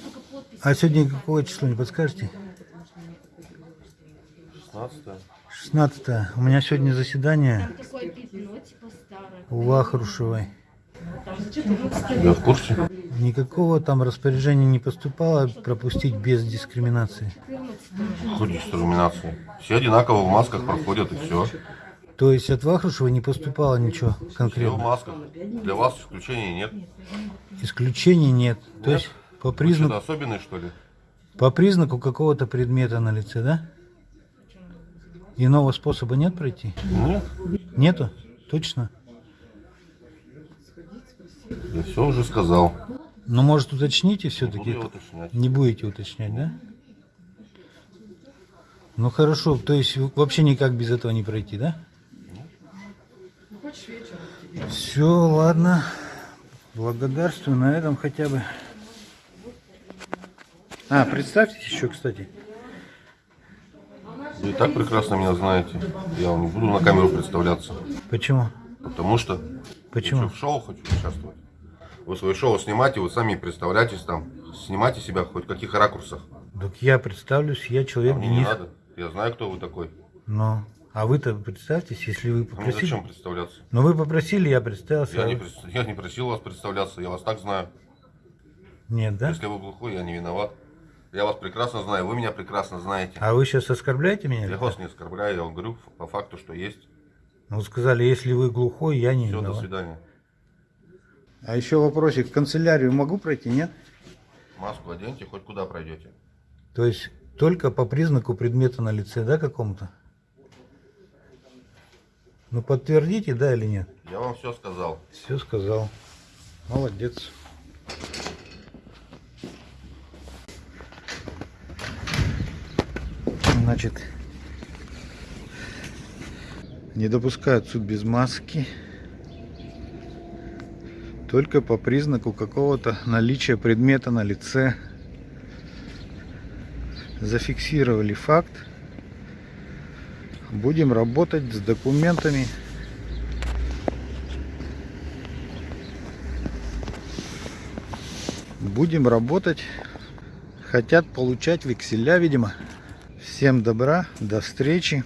только подпись. А сегодня какое число, не подскажете? 16 16 У меня сегодня заседание типа у Вахрушевой. Я в курсе. Никакого там распоряжения не поступало пропустить без дискриминации. 14 Хоть дискриминации. Все одинаково в масках проходят и все. То есть от Вахрушевой не поступало ничего Все в масках. Для вас исключений нет. Исключений нет. То Нет? есть по Вы признаку, что-то особенный, что ли? по признаку какого-то предмета на лице, да? Иного способа нет пройти? Нет. Нету? Точно? Я все уже сказал. Ну, может, уточните все-таки? Не будете уточнять, да? Ну хорошо, то есть вообще никак без этого не пройти, да? Все, ладно. Благодарствую на этом хотя бы. А, представьтесь еще, кстати. Вы и так прекрасно меня знаете. Я вам не буду на камеру представляться. Почему? Потому что Почему? я в шоу хочу участвовать. Вы свое шоу снимаете, вы сами представляетесь там. Снимайте себя хоть в каких ракурсах. Так я представлюсь, я человек Мне не Денис. надо. Я знаю, кто вы такой. Ну, а вы-то представьтесь, если вы А мне попросили. зачем представляться? Ну вы попросили, я представился. Я а не, прис- я не просил вас представляться, я вас так знаю. Нет, да? Если вы глухой, я не виноват. Я вас прекрасно знаю, вы меня прекрасно знаете. А вы сейчас оскорбляете меня? Я вас не оскорбляю, я вам говорю по факту, что есть. Ну, сказали, если вы глухой, я не Все, до виноват. свидания. А еще вопросик, в канцелярию могу пройти, нет? Маску оденьте, хоть куда пройдете. То есть только по признаку предмета на лице, да, какому-то? Ну подтвердите, да или нет? Я вам все сказал. Все сказал. Молодец. Значит, не допускают суд без маски. Только по признаку какого-то наличия предмета на лице. Зафиксировали факт. Будем работать с документами. Будем работать. Хотят получать векселя, видимо. Всем добра, до встречи.